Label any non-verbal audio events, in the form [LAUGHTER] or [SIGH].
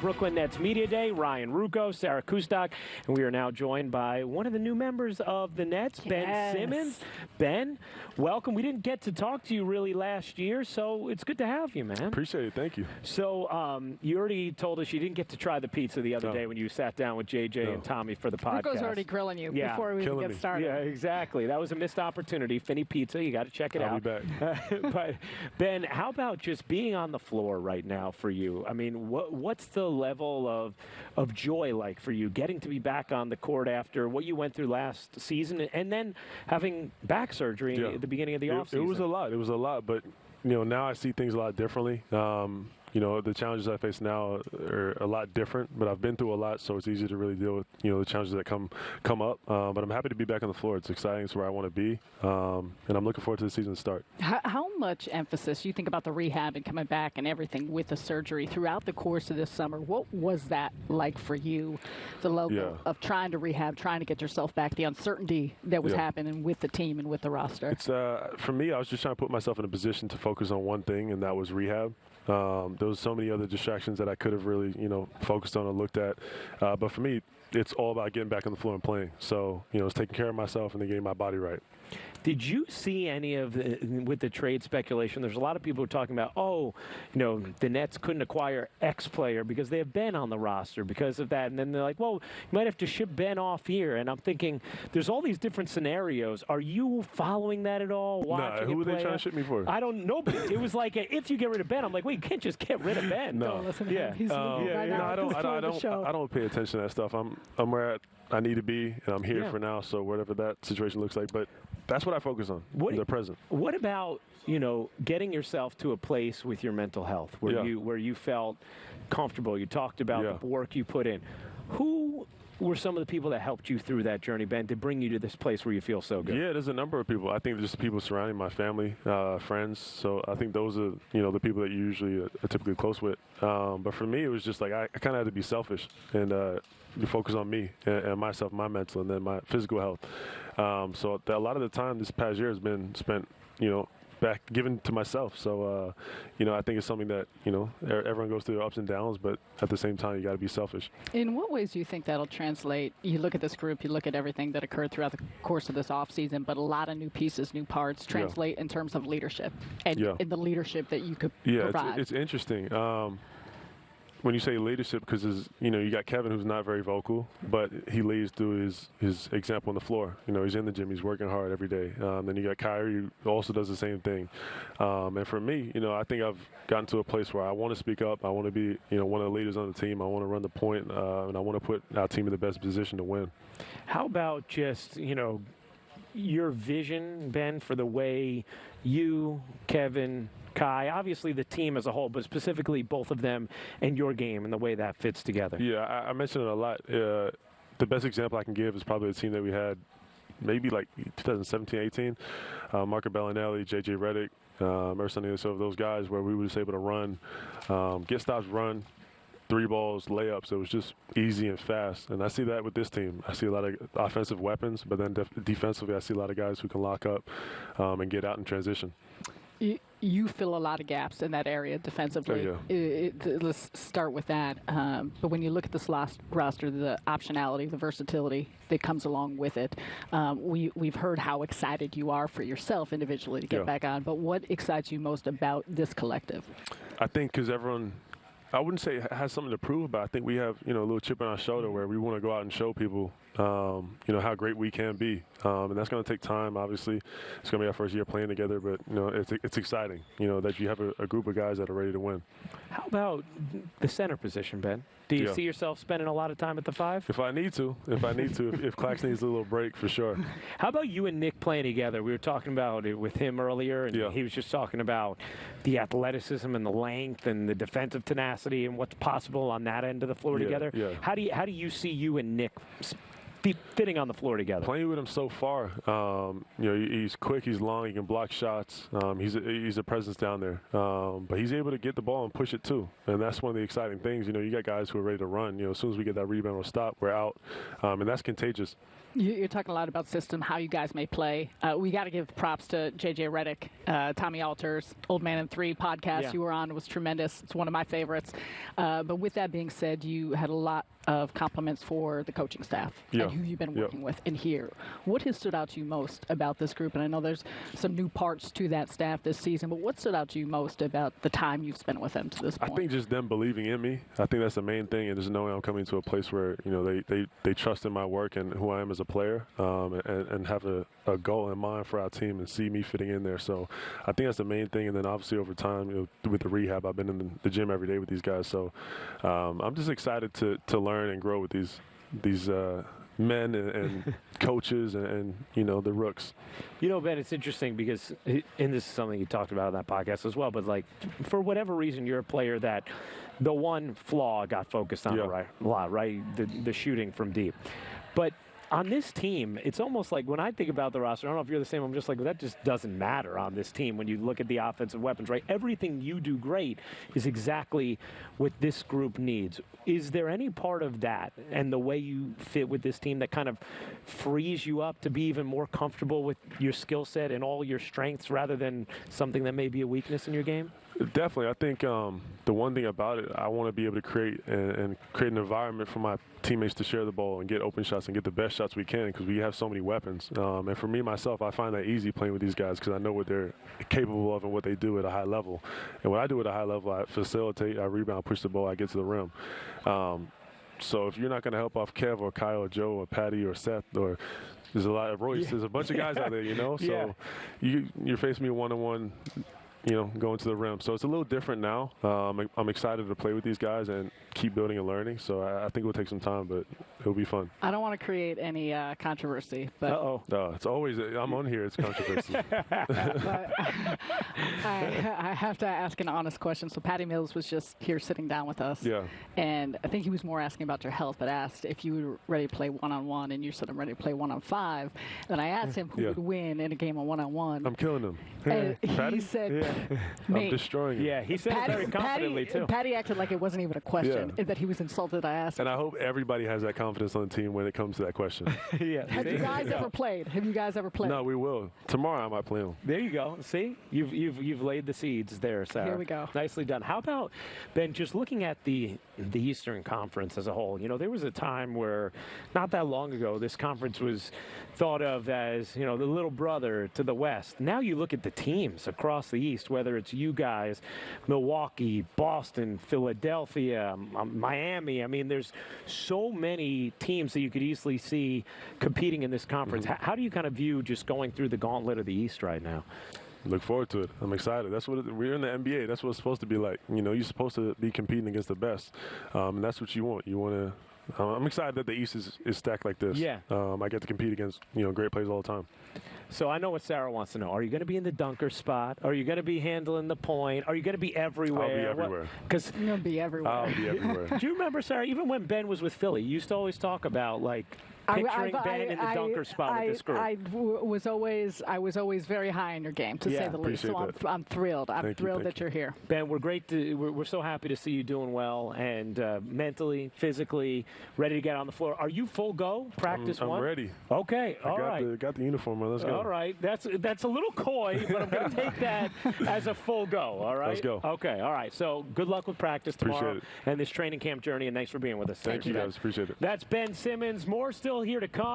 Brooklyn Nets Media Day, Ryan Ruocco, Sarah Kustok, and we are now joined by one of the new members of the Nets, Ben Yes. Simmons. Ben, welcome. We didn't get to talk to you really last year, so it's good to have you, man. Appreciate it. Thank you. So um, you already told us you didn't get to try the pizza the other No. day when you sat down with JJ No. and Tommy for the podcast. Rico's already grilling you Yeah. before we even Killing get me. started. Yeah, exactly. That was a missed opportunity. Fini Pizza, you got to check it I'll out. be back. [LAUGHS] but Ben, how about just being on the floor right now for you? I mean, what what's the level of of joy like for you getting to be back on the court after what you went through last season, and then having back surgery Yeah. at the beginning of the offseason? it was a lot. It was a lot, but you know now I see things a lot differently. Um, you know the challenges I face now are a lot different, but I've been through a lot, so it's easy to really deal with you know the challenges that come come up. Uh, but I'm happy to be back on the floor. It's exciting. It's where I want to be, um, and I'm looking forward to the season start. How, how much emphasis you think about the rehab and coming back and everything with the surgery throughout the course of this summer? What was that like for you, the level Yeah. of trying to rehab, trying to get yourself back, the uncertainty that was Yeah. happening with the team and with the roster? It's uh, for me. I was just trying to put myself in a position to focus on one thing, and that was rehab. Um, there was so many other distractions that I could have really, you know, focused on or looked at. Uh, but for me, it's all about getting back on the floor and playing. So, you know, it's taking care of myself and then getting my body right. Did you see any of the, with the trade speculation? There's a lot of people talking about, oh, you know, the Nets couldn't acquire X player because they have Ben on the roster because of that, and then they're like, well, you might have to ship Ben off here. And I'm thinking, there's all these different scenarios. Are you following that at all? Nah, Watching who it were they trying to ship me for? I don't know, but it was like a, if you get rid of Ben, I'm like, wait, you can't just get rid of [LAUGHS] Ben. No. Listen to Yeah. He's Um, yeah, right yeah. No, I don't. I don't. I don't. I don't pay attention to that stuff. I'm. I'm where I need to be, and I'm here Yeah. for now. So whatever that situation looks like, but that's what I focus on. What- the present. What about you know getting yourself to a place with your mental health where Yeah. you where you felt comfortable? You talked about Yeah. the work you put in. Who were some of the people that helped you through that journey, Ben, to bring you to this place where you feel so good? Yeah, there's a number of people. I think just people surrounding my family, uh, friends. So I think those are you know the people that you usually are typically close with. Um, but for me, it was just like I, I kind of had to be selfish and uh, focus on me and, and myself, my mental, and then my physical health. Um, so a lot of the time this past year has been spent, you know. Back given to myself, so uh, you know I think it's something that you know everyone goes through ups and downs, but at the same time you got to be selfish. In what ways do you think that'll translate? You look at this group, you look at everything that occurred throughout the course of this offseason, but a lot of new pieces, new parts translate in terms of leadership and Yeah. in the leadership that you could Yeah, provide. it's, it's interesting. Um, when you say leadership, because you know you got Kevin who's not very vocal, but he leads through his his example on the floor. You know he's in the gym, he's working hard every day. Um, then you got Kyrie who also does the same thing. Um, and for me, you know I think I've gotten to a place where I want to speak up. I want to be you know one of the leaders on the team. I want to run the point, uh, and I want to put our team in the best position to win. How about just you know your vision, Ben, for the way you, Kevin, Kai, obviously the team as a whole, but specifically both of them and your game and the way that fits together? Yeah, I, I mentioned it a lot. Uh, the best example I can give is probably the team that we had maybe like 2017, 18. Uh, Marco Belinelli, JJ Redick, uh, Emerson so those guys where we were just able to run, um, get stops, run, three balls, layups. It was just easy and fast. And I see that with this team. I see a lot of offensive weapons, but then def- defensively, I see a lot of guys who can lock up um, and get out in transition. You, you fill a lot of gaps in that area defensively. Oh, it- th- let's start with that. Um, but when you look at this last roster, the optionality, the versatility that comes along with it, um, we we've heard how excited you are for yourself individually to get Yeah. back on. But what excites you most about this collective? I think because everyone, I wouldn't say it has something to prove, but I think we have you know a little chip on our shoulder where we want to go out and show people, um, you know, how great we can be, um, and that's going to take time. Obviously, it's going to be our first year playing together, but you know, it's it's exciting. You know that you have a, a group of guys that are ready to win. How about the center position, Ben? Do you Yeah. see yourself spending a lot of time at the five? If I need to, if I need to, if, if Clax needs a little break, for sure. [LAUGHS] How about you and Nick playing together? We were talking about it with him earlier, and Yeah. he was just talking about the athleticism and the length and the defensive tenacity and what's possible on that end of the floor Yeah, together. How do you how do you see you and Nick fitting on the floor together? Playing with him so far, um, you know, he's quick, he's long, he can block shots. Um, he's a, he's a presence down there, um, but he's able to get the ball and push it too, and that's one of the exciting things. You know, you got guys who are ready to run. You know, as soon as we get that rebound or stop, we're out, um, and that's contagious. You, you're talking a lot about system, how you guys may play. Uh, we got to give props to JJ Redick, uh, Tommy Alter's, Old Man in Three podcast Yeah. you were on was tremendous. It's one of my favorites. Uh, but with that being said, you had a lot of compliments for the coaching staff Yeah. and who you've been Yeah. working with in here. What has stood out to you most about this group? And I know there's some new parts to that staff this season, but what stood out to you most about the time you've spent with them to this point? I think just them believing in me. I think that's the main thing, and just knowing I'm coming to a place where you know they, they, they trust in my work and who I am as a player, um, and, and have a, a goal in mind for our team and see me fitting in there. So I think that's the main thing. And then obviously over time, you know, with the rehab, I've been in the, gym every day with these guys. So um, I'm just excited to to learn and grow with these these. Uh, Men and, and [LAUGHS] coaches and, and you know the rooks. You know, Ben, it's interesting because, and this is something you talked about on that podcast as well, but like, for whatever reason, you're a player that the one flaw got focused on Yeah. a right, a lot, right? The, the shooting from deep. But on this team, it's almost like when I think about the roster, I don't know if you're the same, I'm just like, well, that just doesn't matter on this team when you look at the offensive weapons, right? Everything you do great is exactly what this group needs. Is there any part of that and the way you fit with this team that kind of frees you up to be even more comfortable with your skill set and all your strengths rather than something that may be a weakness in your game? Definitely, I think um, the one thing about it, I want to be able to create and, and create an environment for my teammates to share the ball and get open shots and get the best shots we can because we have so many weapons. Um, and for me myself, I find that easy playing with these guys because I know what they're capable of and what they do at a high level. And what I do at a high level, I facilitate, I rebound, push the ball, I get to the rim. Um, so if you're not going to help off Kev or Kyle or Joe or Patty or Seth or there's a lot of Royce, Yeah. there's a bunch of guys out there, you know. [LAUGHS] So Yeah. you you're facing me one on one you know, going to the rim. So it's a little different now. Um, I'm excited to play with these guys and keep building and learning. So I, I think it will take some time, but it'll be fun. I don't want to create any uh, controversy, but Uh-oh. Uh, it's always I'm on here. It's controversy. [LAUGHS] but I, I have to ask an honest question. So Patty Mills was just here sitting down with us. yeah. And I think he was more asking about your health, but asked if you were ready to play one on one, and you said I'm ready to play one on five. And I asked him who Yeah. would win in a game of one on one. I'm killing. And Patty? he said, [LAUGHS] I'm "Me." destroying Yeah, he said it very confidently, Patty, too. Patty acted like it wasn't even a question, Yeah. and that he was insulted. I asked, And I hope everybody has that confidence on the team when it comes to that question. [LAUGHS] yeah. "Have you see? guys ever played? Have you guys ever played?" no, we will. Tomorrow I might play them. There you go. See, you've you've you've laid the seeds there, Sarah. Here we go. Nicely done. How about Ben? Just looking at the the Eastern Conference as a whole. You know, there was a time where, not that long ago, this conference was thought of as you know the little brother to the West. Now you look at the teams across the East, whether it's you guys, Milwaukee, Boston, Philadelphia, um, Miami. I mean, there's so many teams that you could easily see competing in this conference. How, how do you kind of view just going through the gauntlet of the East right now? Look forward to it. I'm excited. That's what it, we're in the NBA. That's what it's supposed to be like. You know, you're supposed to be competing against the best, um, and that's what you want. You want to. Um, I'm excited that the East is, is stacked like this. Yeah. Um, I get to compete against you know great players all the time. So I know what Sarah wants to know. Are you going to be in the dunker spot? Are you going to be handling the point? Are you going to be everywhere? everywhere. Because You're gonna be everywhere. I'll be [LAUGHS] everywhere. do you remember, Sarah? Even when Ben was with Philly, you used to always talk about like I- picturing I- Ben in the I- dunker spot I, with this group. I w- was always I was always very high in your game, to Yeah, say the least. So I'm. I'm thrilled. I'm Thank thrilled thank that you. you're here. ben, we're great. To, we're, we're so happy to see you doing well and uh, mentally, physically ready to get on the floor. Are you full go? I'm, Practice I'm one. ready. Okay. I All got right. the got the uniform on. Let's go. All right, that's that's a little coy, but I'm going [LAUGHS] to take that as a full go. All right, Let's go. Okay, all right. So good luck with practice tomorrow Appreciate it. and this training camp journey, and thanks for being with us. Thank you guys. Appreciate it. That's Ben Simmons. More here to come.